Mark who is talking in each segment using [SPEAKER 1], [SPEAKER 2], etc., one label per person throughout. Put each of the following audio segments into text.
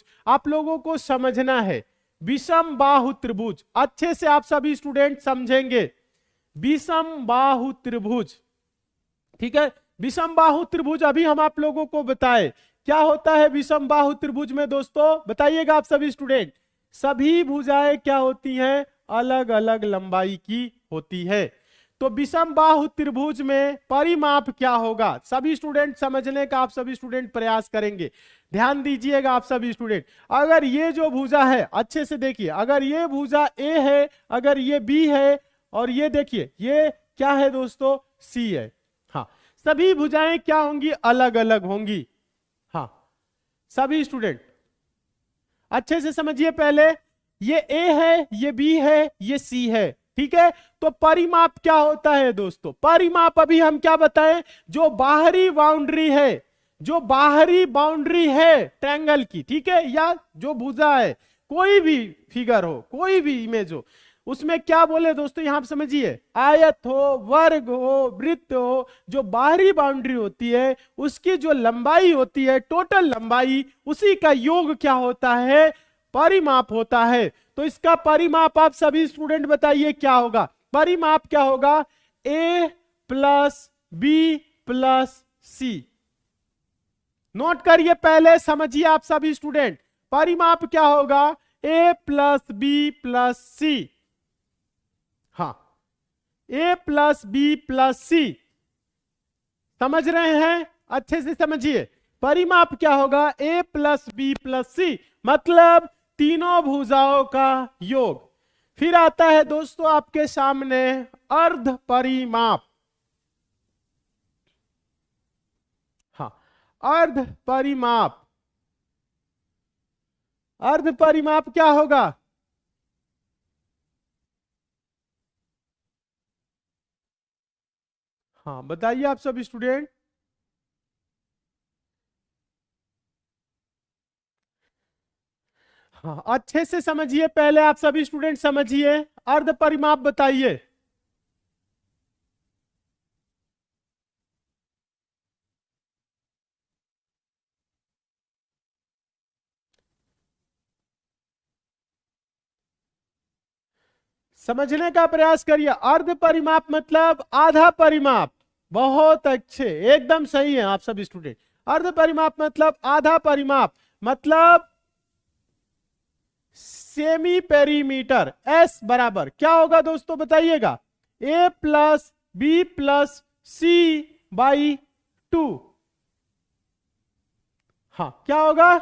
[SPEAKER 1] त्रिभुज। आप लोगों को समझना है। विषम बाहु त्रिभुज। अच्छे से आप सभी स्टूडेंट समझेंगे। विषम बाहु त्रिभुज। ठीक है? विषम बाहु त्रिभुज अभी हम आप लोगों को बताए। क्या होता है विषम बाहु त्रिभुज में दोस्तों? बताइएगा आप सभी स्टूडेंट सभी भुजाएँ क्या होती हैं? अलग अलग लंबाई की होती है। तो विषम बाहु त्रिभुज में परिमाप क्या होगा? सभी स्टूडेंट समझने का आप सभी स्टूडेंट प्रयास करेंगे। ध्यान दीजिएगा आप सभी स्टूडेंट अगर ये जो भुजा है, अच्छे से देखिए, अगर ये भुजा ए है, अगर ये बी है, और ये देखिए, ये क्या है दोस्तों? सी है। हाँ सभी भुजाएँ क्या होंगी? अलग अलग होंगी। हाँ सभी स्टूडेंट अच्छे से समझिए पहले, ये ए है, ये बी है, ये सी है। ठीक है? तो परिमाप क्या होता है दोस्तों? परिमाप अभी हम क्या बताएँ? जो बाहरी बाउंड्री है, जो बाहरी बाउंड्री है ट्रैंगल की, ठीक है? या जो भुजा है, कोई भी फिगर हो, कोई भी इमेज हो, उसमें क्या बोले दोस्तों? यहाँ समझिए। आयत हो, वर्ग हो, वृत्त हो, जो बाहरी बाउंड्री होती है, उसकी जो लंबाई होती है टोटल लंबाई, उसी का योग क्या होता है? परिमाप होता है। तो इसका परिमाप आप सभी स्टूडेंट बताइए क्या होगा? परिमाप क्या होगा? A plus B plus C note करिए पहले, समझिए आप सभी स्टूडेंट परिमाप क्या होगा? A plus B plus C हाँ। A plus B plus C समझ रहे हैं? अच्छे से समझिए। परिमाप क्या होगा? A plus B plus C मतलब तीनों भुजाओं का योग। फिर आता है दोस्तों आपके सामने अर्ध परिमाप। हाँ अर्ध परिमाप। अर्ध परिमाप क्या होगा? हाँ बताइए आप सब स्टूडेंट। अच्छे से समझिए, पहले आप सभी स्टूडेंट समझिए, अर्ध परिमाप बताइए। समझने का प्रयास करिए, अर्ध परिमाप मतलब आधा परिमाप। बहुत अच्छे, एकदम सही है आप सभी स्टूडेंट अर्ध परिमाप मतलब आधा परिमाप मतलब सेमी पेरीमीटर एस बराबर। क्या होगा दोस्तों बताइएगा? A plus B plus C by two. हाँ क्या होगा?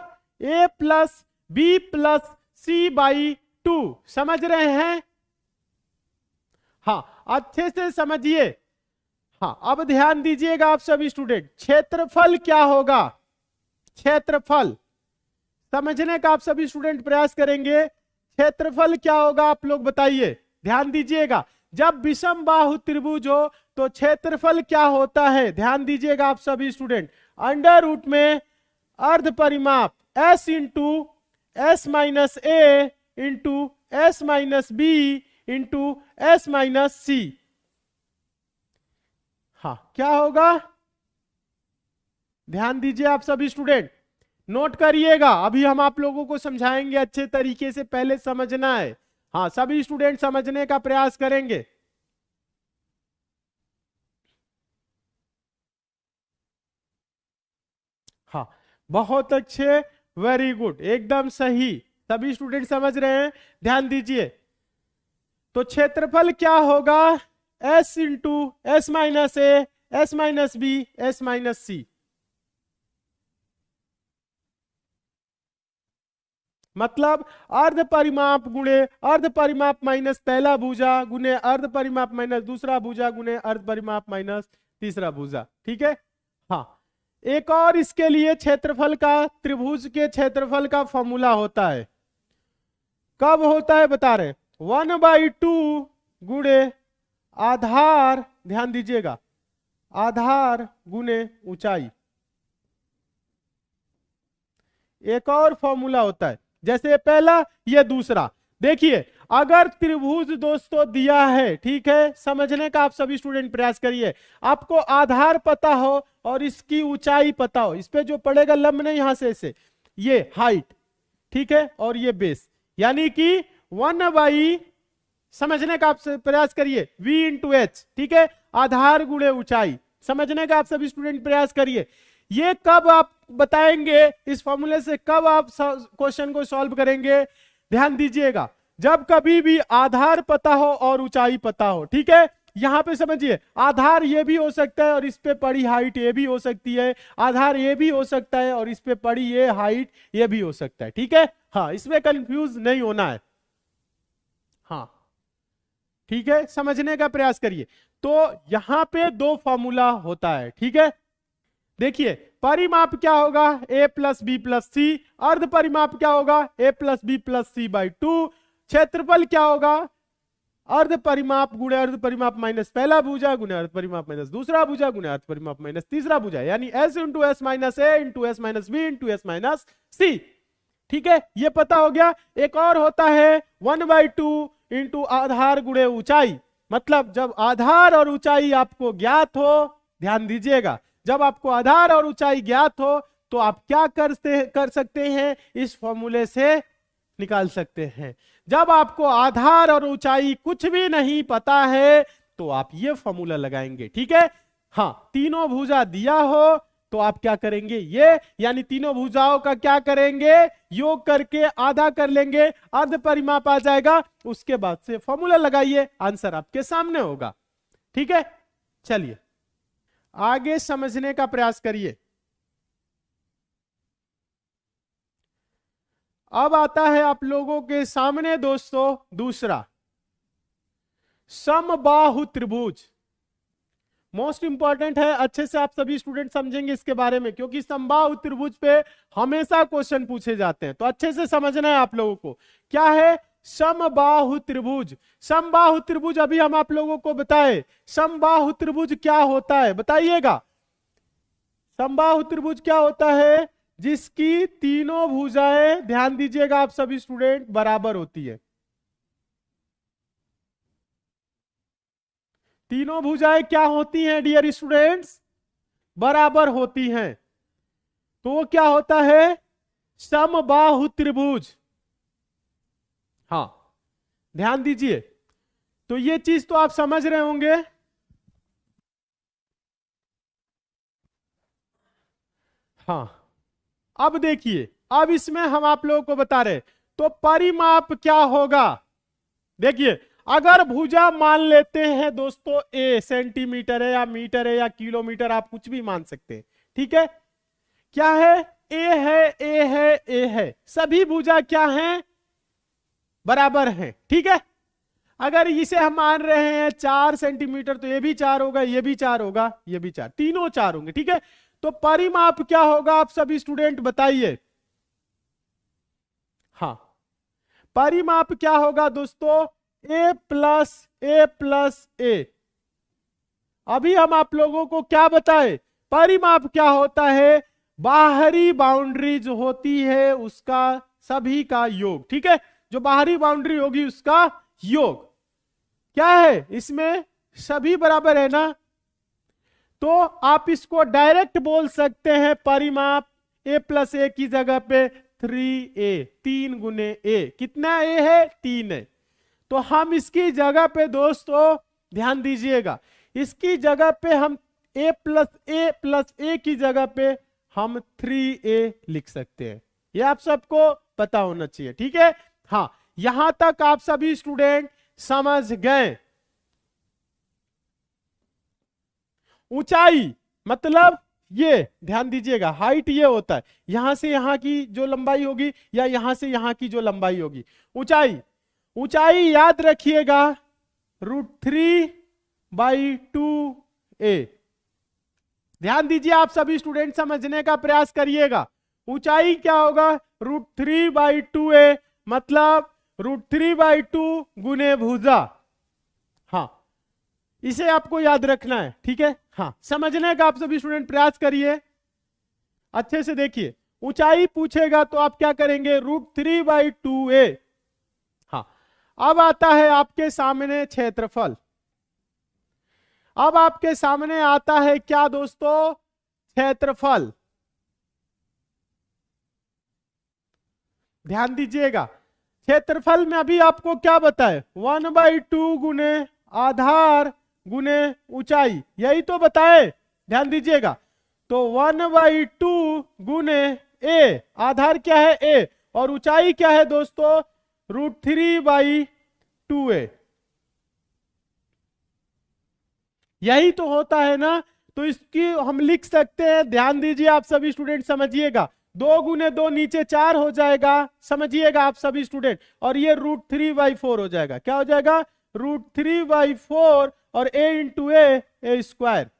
[SPEAKER 1] A plus B plus C by two. समझ रहे हैं? हाँ अच्छे से समझिए। हाँ अब ध्यान दीजिएगा आप सभी स्टूडेंट, क्षेत्रफल क्या होगा? क्षेत्रफल। समझने का आप सभी स्टूडेंट प्रयास करेंगे। क्षेत्रफल क्या होगा आप लोग बताइए। ध्यान दीजिएगा। जब विषम बाहु त्रिभुज हो तो क्षेत्रफल क्या होता है? ध्यान दीजिएगा आप सभी स्टूडेंट अंडर रूट में अर्ध परिमाप S into S minus A into S minus B into S minus C हाँ क्या होगा? ध्यान दीजिए आप सभी स्टूडेंट नोट करिएगा। अभी हम आप लोगों को समझाएँगे अच्छे तरीके से, पहले समझना है। हाँ सभी स्टूडेंट समझने का प्रयास करेंगे। हाँ बहुत अच्छे वेरी गुड एकदम सही। सभी स्टूडेंट समझ रहे हैं? ध्यान दीजिए। तो क्षेत्रफल क्या होगा? S into S minus A S minus B S minus C मतलब अर्ध परिमाप गुणे अर्ध परिमाप माइनस पहला भुजा गुने अर्ध परिमाप माइनस दूसरा भुजा गुने अर्ध परिमाप माइनस तीसरा भुजा, ठीक है? हाँ। एक और इसके लिए क्षेत्रफल का, त्रिभुज के क्षेत्रफल का फॉर्मूला होता है। कब होता है बता रहे वन बाई टू गुणे आधार, ध्यान दीजिएगा, आधार गुणे ऊंचाई। एक और फॉर्मूला होता है। जैसे पहला, ये दूसरा। देखिए, अगर त्रिभुज दोस्तों दिया है, ठीक है? समझने का आप सभी स्टूडेंट प्रयास करिए। आपको आधार पता हो और इसकी ऊंचाई पता हो। इस पे जो पड़ेगा लंब नहीं, यहाँ से ऐसे। ये हाइट ठीक है? और ये बेस यानी कि वन बाई समझने का आप प्रयास करिए। V इंटू एच ठीक है? आधार गुणे ऊंचाई। समझने का आप सभी स्टूडेंट प्रयास करिए। ये कब आप बताएँगे? इस फॉर्मूले से कब आप क्वेश्चन को सॉल्व करेंगे? ध्यान दीजिएगा, जब कभी भी आधार पता हो और ऊंचाई पता हो, ठीक है? यहाँ पे समझिए, आधार ये भी हो सकता है और इस पे पड़ी हाइट ये भी हो सकती है, आधार ये भी हो सकता है और इस पे पड़ी ये हाइट ये भी हो सकता है, ठीक है? हाँ इसमें कंफ्यूज नहीं होना है। हाँ ठीक है? समझने का प्रयास करिए। तो यहाँ पे दो फॉर्मूला होता है, ठीक है? देखिए, परिमाप क्या होगा? A plus B plus C अर्ध परिमाप क्या होगा? A plus B plus C by two क्षेत्रफल क्या होगा? अर्ध परिमाप गुणे अर्ध परिमाप माइनस पहला भुजा, गुणे अर्ध परिमाप माइनस दूसरा भुजा, गुणे अर्ध परिमाप माइनस तीसरा भुजा, यानी S into S minus A into S minus B into S minus C ठीक है? ये पता हो गया? एक और होता है वन बाई टू इंटू आधार गुणे ऊंचाई। मतलब जब आधार और ऊंचाई आपको ज्ञात हो, ध्यान दीजिएगा। जब आपको आधार और ऊंचाई ज्ञात हो तो आप क्या करते, कर सकते हैं? इस फॉर्मूले से निकाल सकते हैं। जब आपको आधार और ऊंचाई कुछ भी नहीं पता है तो आप ये फॉर्मूला लगाएँगे, ठीक है? हाँ तीनों भुजा दिया हो तो आप क्या करेंगे? ये, यानी तीनों भुजाओं का क्या करेंगे? योग करके आधा कर लेंगे, अर्ध परिमाप आ जाएगा, उसके बाद से फॉर्मूला लगाइए, आंसर आपके सामने होगा, ठीक है? चलिए। आगे समझने का प्रयास करिए। अब आता है आप लोगों के सामने दोस्तों, दूसरा। समबाहु त्रिभुज। मोस्ट इंपॉर्टेंट है, अच्छे से आप सभी स्टूडेंट समझेंगे इसके बारे में, क्योंकि समबाहु त्रिभुज पे हमेशा क्वेश्चन पूछे जाते हैं। तो अच्छे से समझना है आप लोगों को। क्या है? समबाहु त्रिभुज। समबाहु त्रिभुज अभी हम आप लोगों को बताए। समबाहु त्रिभुज क्या होता है? बताइएगा। समबाहु त्रिभुज क्या होता है? जिसकी तीनों भुजाएँ, ध्यान दीजिएगा आप सभी स्टूडेंट बराबर होती है। तीनों भुजाएँ क्या होती हैं डियर स्टूडेंट्स बराबर होती हैं। तो क्या होता है? समबाहु त्रिभुज। हाँ। ध्यान दीजिए। तो ये चीज़ तो आप समझ रहे होंगे। हाँ। अब देखिए, अब इसमें हम आप लोगों को बता रहे तो परिमाप क्या होगा? देखिए, अगर भुजा मान लेते हैं दोस्तों ए सेंटीमीटर है या मीटर है या किलोमीटर, आप कुछ भी मान सकते हैं, ठीक है? क्या है? ए है ए है ए है। सभी भुजा क्या है? बराबर है, ठीक है? अगर इसे हम मान रहे हैं चार सेंटीमीटर तो ये भी चार होगा, ये भी चार होगा, ये भी चार, तीनों चार होंगे, ठीक है? तो परिमाप क्या होगा, आप सभी स्टूडेंट बताइए। हाँ परिमाप क्या होगा दोस्तों? ए प्लस ए प्लस ए अभी हम आप लोगों को क्या बताए? परिमाप क्या होता है? बाहरी बाउंड्री जो होती है, उसका सभी का योग, ठीक है? जो बाहरी बाउंड्री होगी उसका योग। क्या है? इसमें सभी बराबर है ना? तो आप इसको डायरेक्ट बोल सकते हैं परिमाप ए प्लस ए की जगह पे थ्री ए तीन गुने ए कितना ए है? तीन है तो हम इसकी जगह पे दोस्तों, ध्यान दीजिएगा, इसकी जगह पे हम ए प्लस ए प्लस ए की जगह पे हम थ्री ए लिख सकते हैं। ये आप सबको पता होना चाहिए, ठीक है? हाँ यहाँ तक आप सभी स्टूडेंट समझ गए। ऊंचाई मतलब ये, ध्यान दीजिएगा हाइट ये होता है। यहाँ से यहाँ की जो लंबाई होगी या यहाँ से यहाँ की जो लंबाई होगी। ऊंचाई ऊंचाई याद रखिएगा root three by two A ध्यान दीजिए, आप सभी स्टूडेंट समझने का प्रयास करिएगा। ऊंचाई क्या होगा? Root three by two A मतलब रूट थ्री बाई टू गुने भुजा। हाँ इसे आपको याद रखना है, ठीक है? हाँ समझने का आप सभी स्टूडेंट प्रयास करिए। अच्छे से देखिए, ऊंचाई पूछेगा तो आप क्या करेंगे? Root three by two A हाँ अब आता है आपके सामने क्षेत्रफल। अब आपके सामने आता है क्या दोस्तों? क्षेत्रफल। ध्यान दीजिएगा क्षेत्रफल में अभी आपको क्या बताए? वन बाई टू गुने आधार गुने ऊंचाई, यही तो बताए। ध्यान दीजिएगा। तो वन बाई टू गुने ए आधार क्या है ए और ऊंचाई क्या है दोस्तों? Root three by two A यही तो होता है ना? तो इसकी हम लिख सकते हैं। ध्यान दीजिए आप सभी स्टूडेंट समझिएगा। दो गुने दो नीचे चार हो जाएगा। समझिएगा आप सभी स्टूडेंट और ये रूट थ्री बाई फोर हो जाएगा। क्या हो जाएगा? रूट थ्री बाई फोर और A into A A square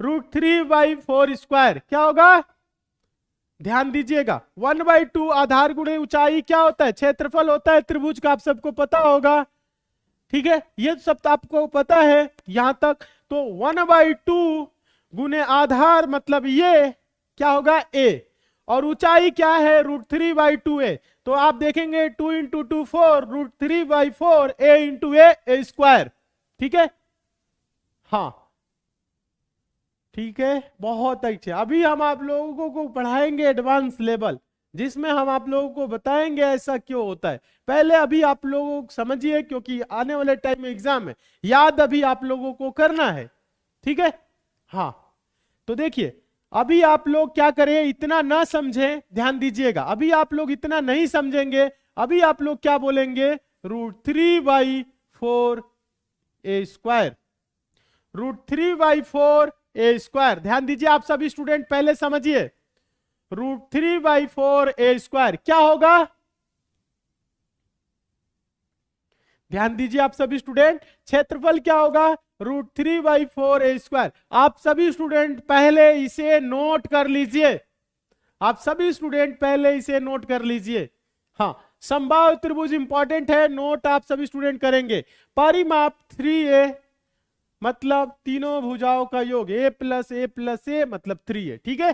[SPEAKER 1] root three by four square क्या होगा? ध्यान दीजिएगा। वन बाई टू आधार गुणे ऊंचाई क्या होता है? क्षेत्रफल होता है। त्रिभुज का आप सबको पता होगा। ठीक है? ये सब तो आपको पता है यहाँ तक। तो वन बाई टू गुने आधार मतलब ये क्या होगा? ए और ऊंचाई क्या है? Root three by two A तो आप देखेंगे two into two four root three by four A into A square ठीक है? हाँ. ठीक है? बहुत अच्छे। अभी हम आप लोगों को पढ़ाएँगे एडवांस लेवल जिसमें हम आप लोगों को बताएँगे ऐसा क्यों होता है। पहले अभी आप लोगों को समझिए, क्योंकि आने वाले टाइम में एग्ज़ाम है। याद अभी आप लोगों को करना है। ठीक है? हाँ। तो देखिए अभी आप लोग क्या करें? इतना ना समझें। ध्यान दीजिएगा। अभी आप लोग इतना नहीं समझेंगे। अभी आप लोग क्या बोलेंगे? Root three by four A square. Root three by four A square. ध्यान दीजिए, आप सभी स्टूडेंट पहले समझिए। Root three by four A square. क्या होगा? ध्यान दीजिए, आप सभी स्टूडेंट, क्षेत्रफल क्या होगा? Root three by four A square. आप सभी स्टूडेंट पहले इसे नोट कर लीजिए। आप सभी स्टूडेंट पहले इसे नोट कर लीजिए। हाँ संभाव त्रिभुज इंपॉर्टेंट है नोट आप सभी स्टूडेंट करेंगे। परिमाप थ्री ए मतलब तीनों भुजाओं का योग ए प्लस ए प्लस ए मतलब थ्री ए ठीक है?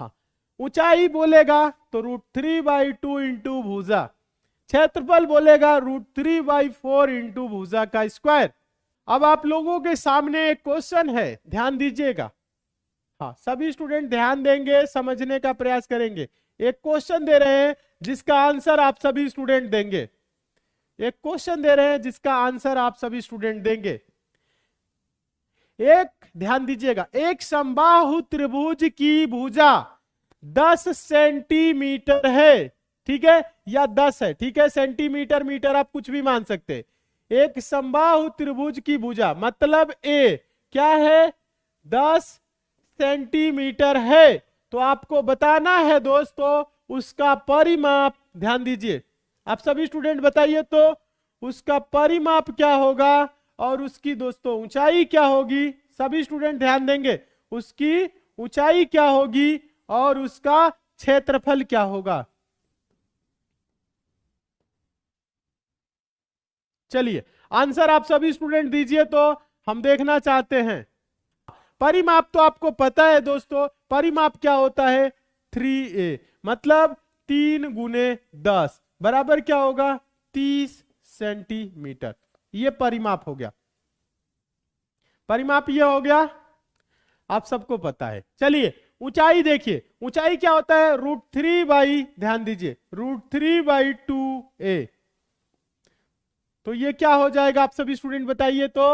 [SPEAKER 1] हाँ ऊंचाई बोलेगा तो root three by two into भूजा। क्षेत्रफल बोलेगा root three by four into भूजा का स्क्वायर अब आप लोगों के सामने एक क्वेश्चन है, ध्यान दीजिएगा। हाँ सभी स्टूडेंट ध्यान देंगे, समझने का प्रयास करेंगे। एक क्वेश्चन दे रहे हैं, जिसका आंसर आप सभी स्टूडेंट देंगे। एक क्वेश्चन दे रहे हैं, जिसका आंसर आप सभी स्टूडेंट देंगे। एक, ध्यान दीजिएगा, एक संबाहु त्रिभुज की भुजा 10 सेंटीमीटर है, ठीक है? या 10 है, ठीक है? सेंटीमीटर मीटर आप कुछ भी मान सकते हैं। एक संबाहु त्रिभुज की भुजा मतलब ए, क्या है? 10 सेंटीमीटर है। तो आपको बताना है दोस्तों, उसका परिमाप, ध्यान दीजिए। आप सभी स्टूडेंट बताइए तो उसका परिमाप क्या होगा और उसकी दोस्तों, ऊंचाई क्या होगी? सभी स्टूडेंट ध्यान देंगे। उसकी ऊंचाई क्या होगी और उसका क्षेत्रफल क्या होगा? चलिए, आंसर आप सभी स्टूडेंट दीजिए तो हम देखना चाहते हैं। परिमाप तो आपको पता है दोस्तों, परिमाप क्या होता है? थ्री ए मतलब तीन गुने दस, बराबर क्या होगा? तीस सेंटीमीटर। ये परिमाप हो गया। परिमाप ये हो गया, आप सबको पता है। चलिए, ऊंचाई देखिए, ऊंचाई क्या होता है? रूट थ्री बाई, ध्यान दीजिए, root three by two A. तो ये क्या हो जाएगा? आप सभी स्टूडेंट बताइए तो।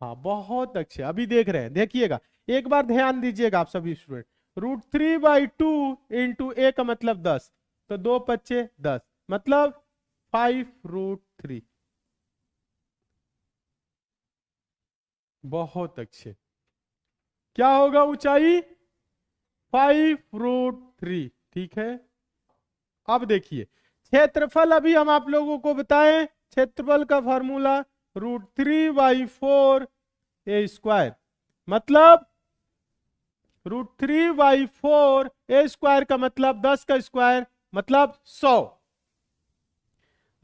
[SPEAKER 1] हाँ बहुत अच्छे। अभी देख रहे हैं। देखिएगा। एक बार ध्यान दीजिएगा आप सभी student root three by two into A का मतलब दस। तो दो पच्चे दस। मतलब फाइव रूट थ्री बहुत अच्छे। क्या होगा ऊंचाई? फाइव रूट थ्री ठीक है? अब देखिए। क्षेत्रफल अभी हम आप लोगों को बताएँ। क्षेत्रफल का formula root three by four A square. मतलब root three by four A square का मतलब दस का स्क्वायर मतलब सौ।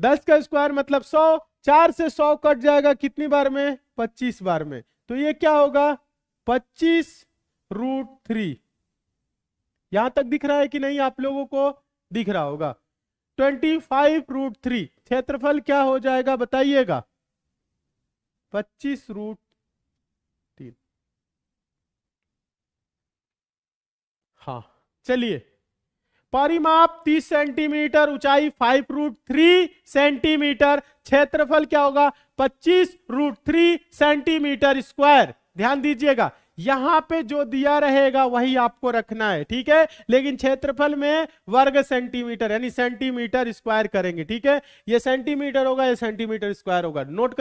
[SPEAKER 1] दस का स्क्वायर मतलब सौ, चार से सौ कट जाएगा कितनी बार में? पच्चीस बार में। तो ये क्या होगा? पच्चीस रूट थ्री। यहाँ तक दिख रहा है कि नहीं आप लोगों को? दिख रहा होगा। ट्वेंटी फाइव रूट थ्री क्षेत्रफल क्या हो जाएगा बताइएगा? पच्चीस रूट तीन। हाँ चलिए। परिमाप 30 सेंटीमीटर, ऊंचाई 5 रूट थ्री सेंटीमीटर। क्षेत्रफल क्या होगा? 25 रूट थ्री सेंटीमीटर स्क्वायर ध्यान दीजिएगा। यहाँ पे जो दिया रहेगा वही आपको रखना है, ठीक है? लेकिन क्षेत्रफल में वर्ग सेंटीमीटर, यानी सेंटीमीटर स्क्वायर करेंगे, ठीक है? ये सेंटीमीटर होगा, ये सेंटीमीटर स्क्वायर होगा। नोट कर